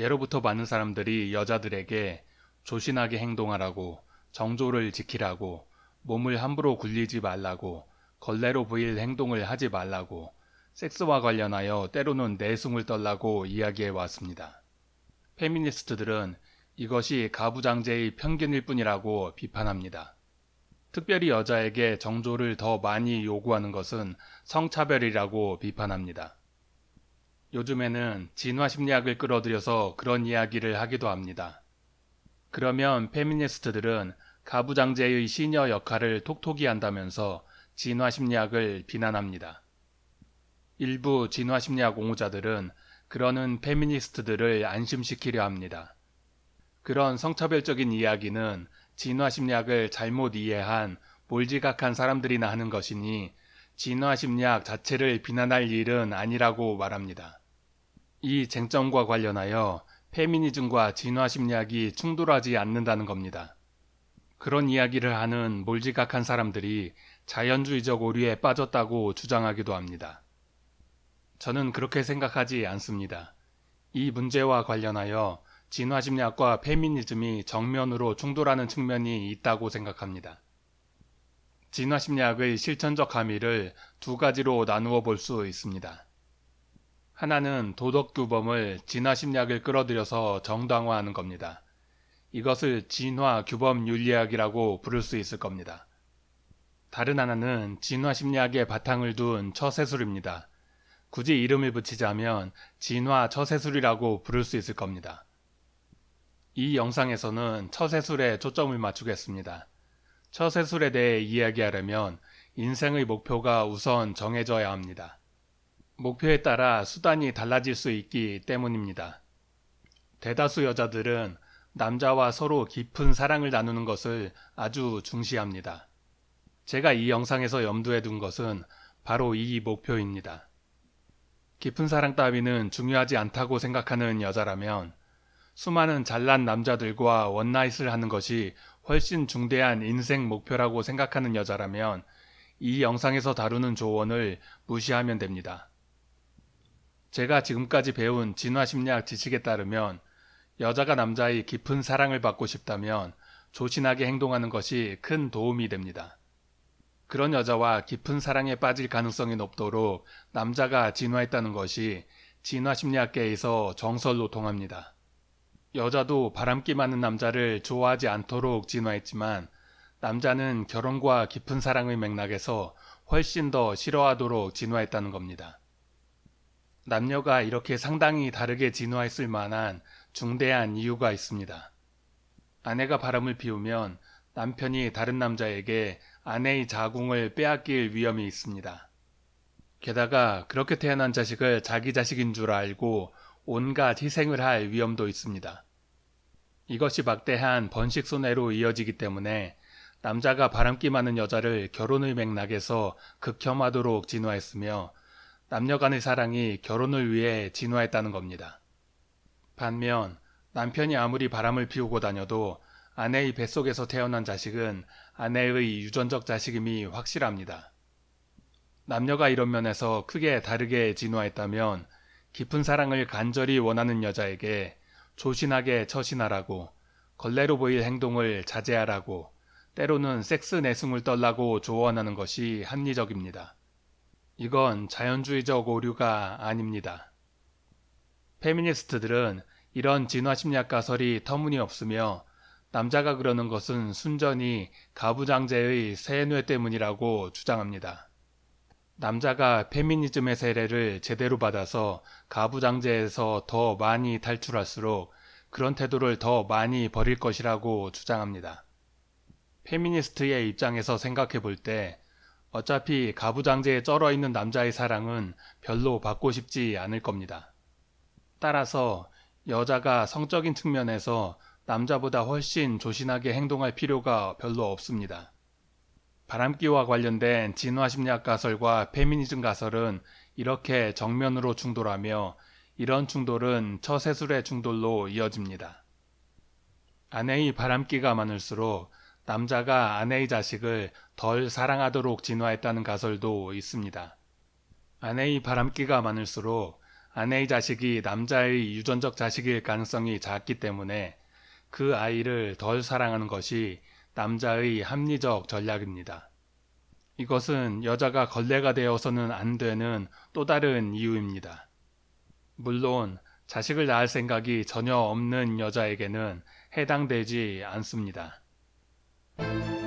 예로부터 많은 사람들이 여자들에게 조신하게 행동하라고 정조를 지키라고 몸을 함부로 굴리지 말라고 걸레로 보일 행동을 하지 말라고 섹스와 관련하여 때로는 내숭을 떨라고 이야기해 왔습니다. 페미니스트들은 이것이 가부장제의 편견일 뿐이라고 비판합니다. 특별히 여자에게 정조를 더 많이 요구하는 것은 성차별이라고 비판합니다. 요즘에는 진화 심리학을 끌어들여서 그런 이야기를 하기도 합니다. 그러면 페미니스트들은 가부장제의 시녀 역할을 톡톡히 한다면서 진화 심리학을 비난합니다. 일부 진화 심리학 옹호자들은 그러는 페미니스트들을 안심시키려 합니다. 그런 성차별적인 이야기는 진화 심리학을 잘못 이해한 몰지각한 사람들이나 하는 것이니 진화 심리학 자체를 비난할 일은 아니라고 말합니다. 이 쟁점과 관련하여 페미니즘과 진화심리학이 충돌하지 않는다는 겁니다. 그런 이야기를 하는 몰지각한 사람들이 자연주의적 오류에 빠졌다고 주장하기도 합니다. 저는 그렇게 생각하지 않습니다. 이 문제와 관련하여 진화심리학과 페미니즘이 정면으로 충돌하는 측면이 있다고 생각합니다. 진화심리학의 실천적 함의를 두 가지로 나누어 볼 수 있습니다. 하나는 도덕규범을 진화심리학을 끌어들여서 정당화하는 겁니다. 이것을 진화규범윤리학이라고 부를 수 있을 겁니다. 다른 하나는 진화심리학의 바탕을 둔 처세술입니다. 굳이 이름을 붙이자면 진화 처세술이라고 부를 수 있을 겁니다. 이 영상에서는 처세술에 초점을 맞추겠습니다. 처세술에 대해 이야기하려면 인생의 목표가 우선 정해져야 합니다. 목표에 따라 수단이 달라질 수 있기 때문입니다. 대다수 여자들은 남자와 서로 깊은 사랑을 나누는 것을 아주 중시합니다. 제가 이 영상에서 염두에 둔 것은 바로 이 목표입니다. 깊은 사랑 따위는 중요하지 않다고 생각하는 여자라면 수많은 잘난 남자들과 원나잇을 하는 것이 훨씬 중대한 인생 목표라고 생각하는 여자라면 이 영상에서 다루는 조언을 무시하면 됩니다. 제가 지금까지 배운 진화심리학 지식에 따르면 여자가 남자의 깊은 사랑을 받고 싶다면 조신하게 행동하는 것이 큰 도움이 됩니다. 그런 여자와 깊은 사랑에 빠질 가능성이 높도록 남자가 진화했다는 것이 진화심리학계에서 정설로 통합니다. 여자도 바람기 많은 남자를 좋아하지 않도록 진화했지만 남자는 결혼과 깊은 사랑의 맥락에서 훨씬 더 싫어하도록 진화했다는 겁니다. 남녀가 이렇게 상당히 다르게 진화했을 만한 중대한 이유가 있습니다. 아내가 바람을 피우면 남편이 다른 남자에게 아내의 자궁을 빼앗길 위험이 있습니다. 게다가 그렇게 태어난 자식을 자기 자식인 줄 알고 온갖 희생을 할 위험도 있습니다. 이것이 막대한 번식 손해로 이어지기 때문에 남자가 바람기 많은 여자를 결혼의 맥락에서 극혐하도록 진화했으며 남녀 간의 사랑이 결혼을 위해 진화했다는 겁니다. 반면 남편이 아무리 바람을 피우고 다녀도 아내의 뱃속에서 태어난 자식은 아내의 유전적 자식임이 확실합니다. 남녀가 이런 면에서 크게 다르게 진화했다면 깊은 사랑을 간절히 원하는 여자에게 조신하게 처신하라고 걸레로 보일 행동을 자제하라고 때로는 섹스 내숭을 떨라고 조언하는 것이 합리적입니다. 이건 자연주의적 오류가 아닙니다. 페미니스트들은 이런 진화심리학 가설이 터무니없으며 남자가 그러는 것은 순전히 가부장제의 세뇌 때문이라고 주장합니다. 남자가 페미니즘의 세례를 제대로 받아서 가부장제에서 더 많이 탈출할수록 그런 태도를 더 많이 버릴 것이라고 주장합니다. 페미니스트의 입장에서 생각해 볼 때 어차피 가부장제에 쩔어 있는 남자의 사랑은 별로 받고 싶지 않을 겁니다. 따라서 여자가 성적인 측면에서 남자보다 훨씬 조신하게 행동할 필요가 별로 없습니다. 바람기와 관련된 진화심리학 가설과 페미니즘 가설은 이렇게 정면으로 충돌하며 이런 충돌은 처세술의 충돌로 이어집니다. 아내의 바람기가 많을수록 남자가 아내의 자식을 덜 사랑하도록 진화했다는 가설도 있습니다. 아내의 바람기가 많을수록 아내의 자식이 남자의 유전적 자식일 가능성이 작기 때문에 그 아이를 덜 사랑하는 것이 남자의 합리적 전략입니다. 이것은 여자가 걸레가 되어서는 안 되는 또 다른 이유입니다. 물론 자식을 낳을 생각이 전혀 없는 여자에게는 해당되지 않습니다. Thank you.